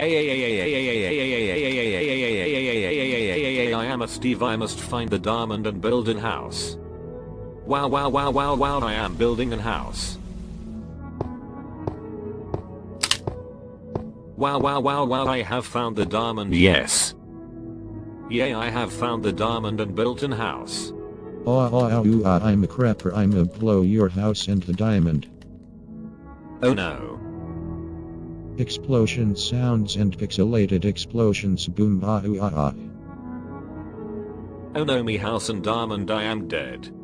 I am a Steve I must find the diamond and build an house. Wow wow wow wow wow I am building an house. Wow wow wow wow I have found the diamond yes. Yay I have found the diamond and built an house. Oh, oh, oh, I'm a creeper. I'm a blow your house into diamond. Oh no. Explosion sounds and pixelated explosions boom ah ooh ah ah. Oh no me house and diamond I am dead.